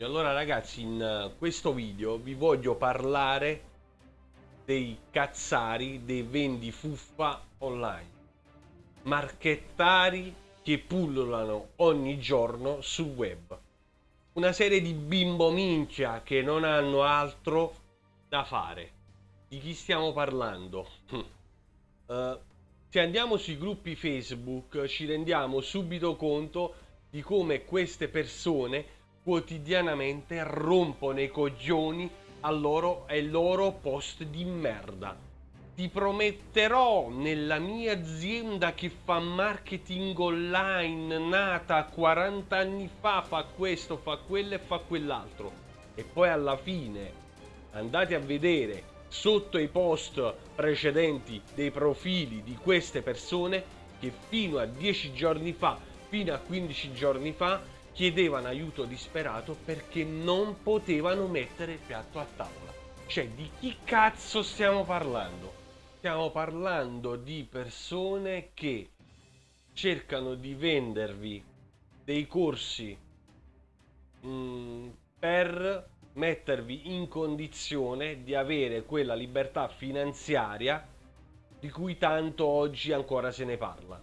E allora ragazzi in eh, questo video vi voglio parlare dei cazzari dei vendi fuffa online. Marchettari che pullulano ogni giorno sul web. Una serie di bimbo minchia che non hanno altro da fare. Di chi stiamo parlando? Uh, se andiamo sui gruppi facebook ci rendiamo subito conto di come queste persone quotidianamente rompono i coglioni al loro, ai loro post di merda. Ti prometterò nella mia azienda che fa marketing online, nata 40 anni fa, fa questo, fa quello e fa quell'altro. E poi alla fine andate a vedere sotto i post precedenti dei profili di queste persone che fino a 10 giorni fa, fino a 15 giorni fa, chiedevano aiuto disperato perché non potevano mettere il piatto a tavola. Cioè, di chi cazzo stiamo parlando? Stiamo parlando di persone che cercano di vendervi dei corsi mh, mm, per mettervi in condizione di avere quella libertà finanziaria di cui tanto oggi ancora se ne parla.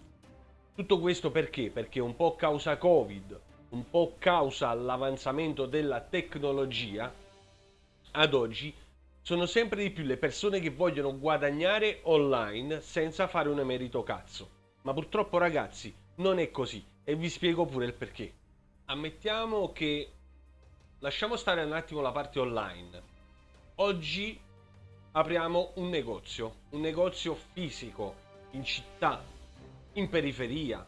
Tutto questo perché? Perché un po' causa Covid, un po' causa l'avanzamento della tecnologia, ad oggi sono sempre di più le persone che vogliono guadagnare online senza fare un emerito cazzo. Ma purtroppo ragazzi non è così e vi spiego pure il perché. Ammettiamo che lasciamo stare un attimo la parte online. Oggi apriamo un negozio, un negozio fisico in città, in periferia,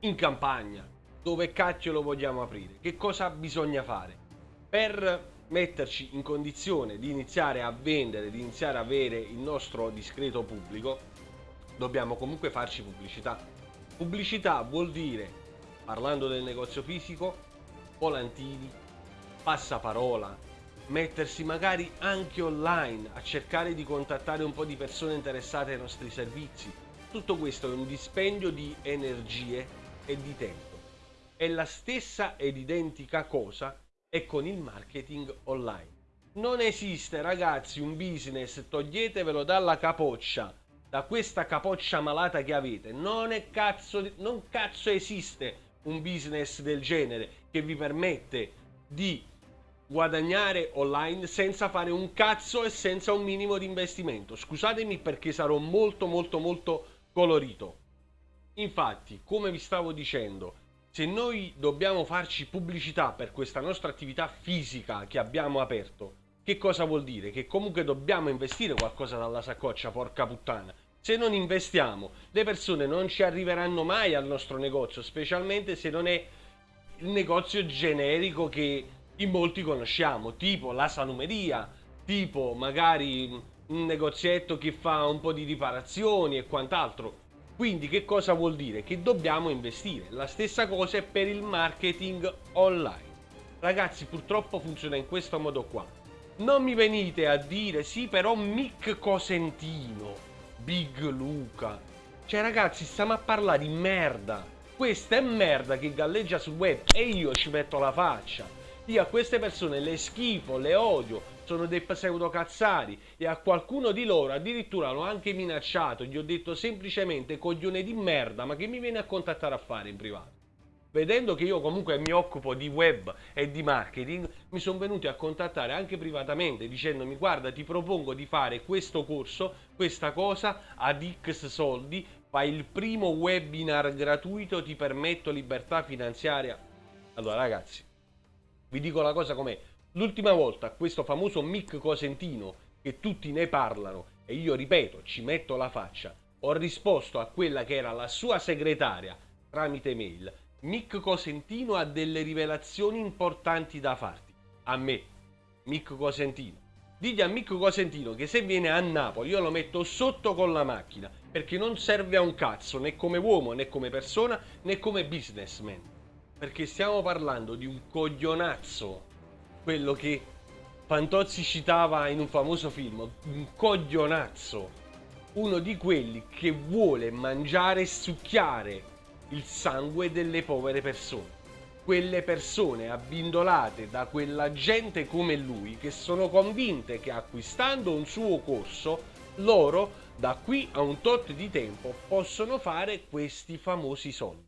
in campagna, dove cacchio lo vogliamo aprire, che cosa bisogna fare per metterci in condizione di iniziare a vendere, di iniziare a avere il nostro discreto pubblico, dobbiamo comunque farci pubblicità. Pubblicità vuol dire, parlando del negozio fisico, volantini, passaparola, mettersi magari anche online a cercare di contattare un po' di persone interessate ai nostri servizi. Tutto questo è un dispendio di energie e di tempo. È la stessa ed identica cosa è con il marketing online. Non esiste ragazzi un business, toglietevelo dalla capoccia, da questa capoccia malata che avete. Non è cazzo, non cazzo esiste un business del genere che vi permette di guadagnare online senza fare un cazzo e senza un minimo di investimento. Scusatemi perché sarò molto molto molto colorito. Infatti, come vi stavo dicendo, se noi dobbiamo farci pubblicità per questa nostra attività fisica che abbiamo aperto, che cosa vuol dire? Che comunque dobbiamo investire qualcosa dalla saccoccia, porca puttana. Se non investiamo, le persone non ci arriveranno mai al nostro negozio, specialmente se non è il negozio generico che in molti conosciamo, tipo la salumeria, tipo magari un negozietto che fa un po' di riparazioni e quant'altro. Quindi che cosa vuol dire? Che dobbiamo investire. La stessa cosa è per il marketing online. Ragazzi, purtroppo funziona in questo modo qua. Non mi venite a dire, sì, però Mick Cosentino, Big Luca. Cioè, ragazzi, stiamo a parlare di merda. Questa è merda che galleggia sul web e io ci metto la faccia. Io a queste persone le schifo, le odio, sono dei pseudocazzari e a qualcuno di loro addirittura l'ho anche minacciato, gli ho detto semplicemente coglione di merda, ma che mi viene a contattare a fare in privato? Vedendo che io comunque mi occupo di web e di marketing, mi sono venuti a contattare anche privatamente dicendomi guarda ti propongo di fare questo corso, questa cosa ad X soldi, fai il primo webinar gratuito, ti permetto libertà finanziaria. Allora ragazzi, vi dico la cosa com'è, L'ultima volta questo famoso Mick Cosentino, che tutti ne parlano, e io ripeto, ci metto la faccia, ho risposto a quella che era la sua segretaria tramite mail. Mick Cosentino ha delle rivelazioni importanti da farti. A me, Mick Cosentino. Digli a Mick Cosentino che se viene a Napoli io lo metto sotto con la macchina, perché non serve a un cazzo, né come uomo, né come persona, né come businessman. Perché stiamo parlando di un coglionazzo quello che Fantozzi citava in un famoso film, un coglionazzo, uno di quelli che vuole mangiare e succhiare il sangue delle povere persone. quelle persone abbindolate da quella gente come lui che sono convinte che acquistando un suo corso loro da qui a un tot di tempo possono fare questi famosi soldi.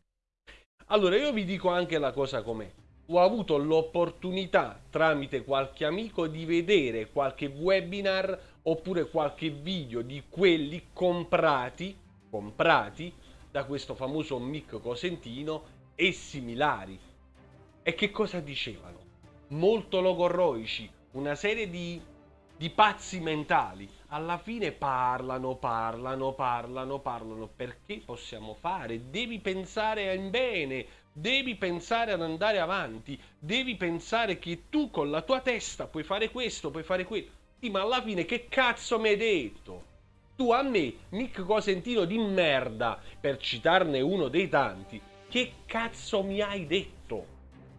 Allora io vi dico anche la cosa com'è. Ho avuto l'opportunità tramite qualche amico di vedere qualche webinar oppure qualche video di quelli comprati, comprati da questo famoso Mick Cosentino e similari e che cosa dicevano? Molto logorroici, una serie di, di pazzi mentali. Alla fine parlano, parlano, parlano, parlano. Perché possiamo fare? Devi pensare in bene, devi pensare ad andare avanti, devi pensare che tu con la tua testa puoi fare questo, puoi fare quello. Sì, ma alla fine che cazzo mi hai detto? Tu a me, Nick Cosentino di merda, per citarne uno dei tanti, che cazzo mi hai detto?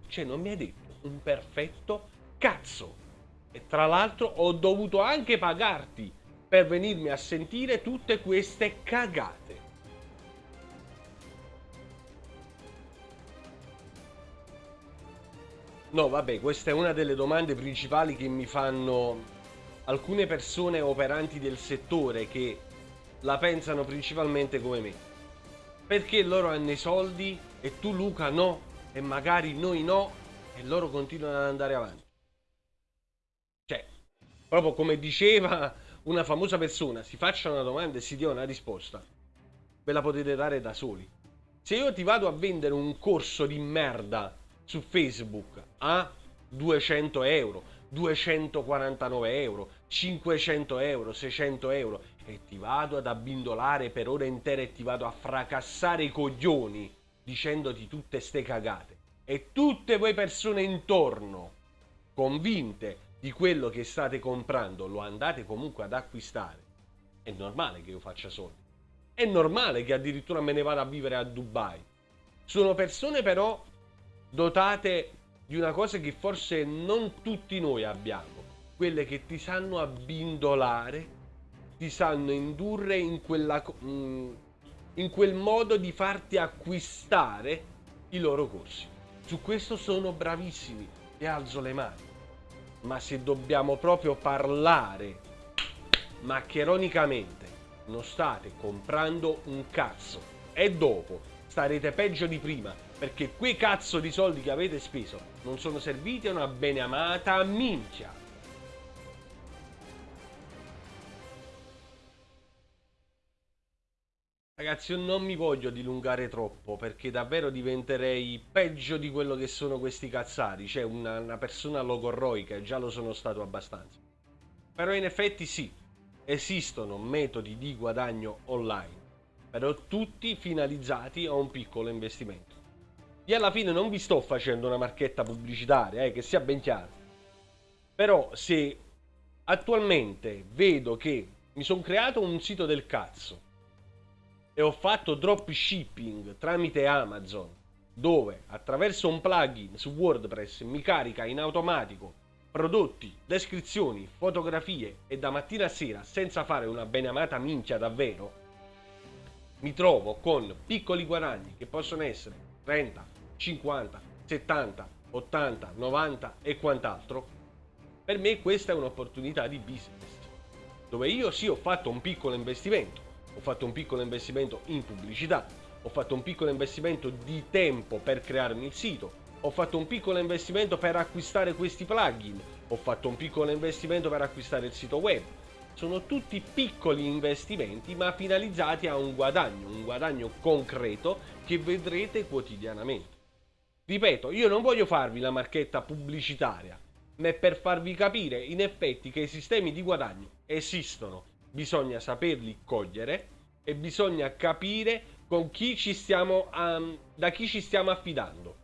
Cioè non mi hai detto un perfetto cazzo. E tra l'altro ho dovuto anche pagarti per venirmi a sentire tutte queste cagate. No, vabbè, questa è una delle domande principali che mi fanno alcune persone operanti del settore che la pensano principalmente come me. Perché loro hanno i soldi e tu Luca no? e magari noi no e loro continuano ad andare avanti. Cioè, proprio come diceva una famosa persona, si faccia una domanda e si dia una risposta. Ve la potete dare da soli. Se io ti vado a vendere un corso di merda su Facebook a 200 euro, 249 euro, 500 euro, 600 euro e ti vado ad abbindolare per ore intere e ti vado a fracassare i coglioni dicendoti tutte ste cagate e tutte voi persone intorno convinte di quello che state comprando lo andate comunque ad acquistare è normale che io faccia soldi è normale che addirittura me ne vada a vivere a Dubai sono persone però dotate di una cosa che forse non tutti noi abbiamo quelle che ti sanno abbindolare ti sanno indurre in quella mm, in quel modo di farti acquistare i loro corsi. Su questo sono bravissimi e alzo le mani. Ma se dobbiamo proprio parlare maccheronicamente, non state comprando un cazzo. E dopo starete peggio di prima, perché quei cazzo di soldi che avete speso non sono serviti a una beneamata minchia. Ragazzi, io non mi voglio dilungare troppo perché davvero diventerei peggio di quello che sono questi cazzari, cioè una, una persona logorroica, già lo sono stato abbastanza. Però in effetti sì, esistono metodi di guadagno online, però tutti finalizzati a un piccolo investimento. Io alla fine non vi sto facendo una marchetta pubblicitaria, eh, che sia ben chiaro. Però se attualmente vedo che mi sono creato un sito del cazzo, e ho fatto dropshipping tramite Amazon dove attraverso un plugin su WordPress mi carica in automatico prodotti, descrizioni, fotografie e da mattina a sera senza fare una beneamata minchia davvero mi trovo con piccoli guadagni che possono essere 30, 50, 70, 80, 90 e quant'altro. Per me questa è un'opportunità di business dove io sì ho fatto un piccolo investimento ho fatto un piccolo investimento in pubblicità, ho fatto un piccolo investimento di tempo per crearmi il sito, ho fatto un piccolo investimento per acquistare questi plugin, ho fatto un piccolo investimento per acquistare il sito web. Sono tutti piccoli investimenti ma finalizzati a un guadagno, un guadagno concreto che vedrete quotidianamente. Ripeto, io non voglio farvi la marchetta pubblicitaria, ma è per farvi capire in effetti che i sistemi di guadagno esistono bisogna saperli cogliere e bisogna capire con chi ci stiamo, um, da chi ci stiamo affidando.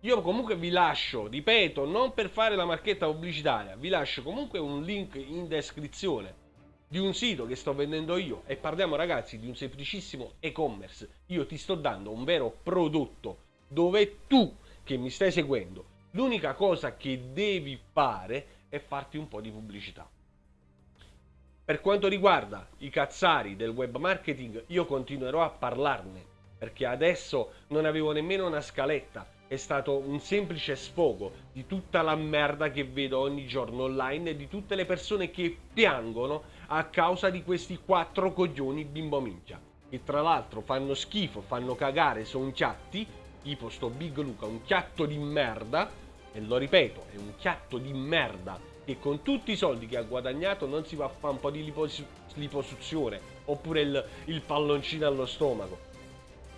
Io comunque vi lascio, ripeto, non per fare la marchetta pubblicitaria, vi lascio comunque un link in descrizione di un sito che sto vendendo io e parliamo ragazzi di un semplicissimo e-commerce. Io ti sto dando un vero prodotto dove tu che mi stai seguendo, l'unica cosa che devi fare è farti un po' di pubblicità. Per quanto riguarda i cazzari del web marketing, io continuerò a parlarne, perché adesso non avevo nemmeno una scaletta, è stato un semplice sfogo di tutta la merda che vedo ogni giorno online e di tutte le persone che piangono a causa di questi quattro coglioni bimbo minchia. Che tra l'altro fanno schifo, fanno cagare, sono chiatti, tipo sto Big Luca, un chiatto di merda, e lo ripeto, è un chiatto di merda che con tutti i soldi che ha guadagnato non si va a fare un po' di lipos- liposuzione oppure il, il palloncino allo stomaco.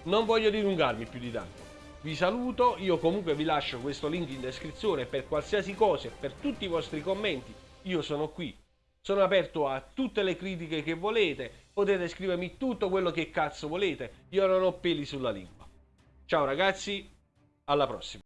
Non voglio dilungarmi più di tanto. Vi saluto, io comunque vi lascio questo link in descrizione per qualsiasi cosa e per tutti i vostri commenti. Io sono qui, sono aperto a tutte le critiche che volete, potete scrivermi tutto quello che cazzo volete, io non ho peli sulla lingua. Ciao ragazzi, alla prossima.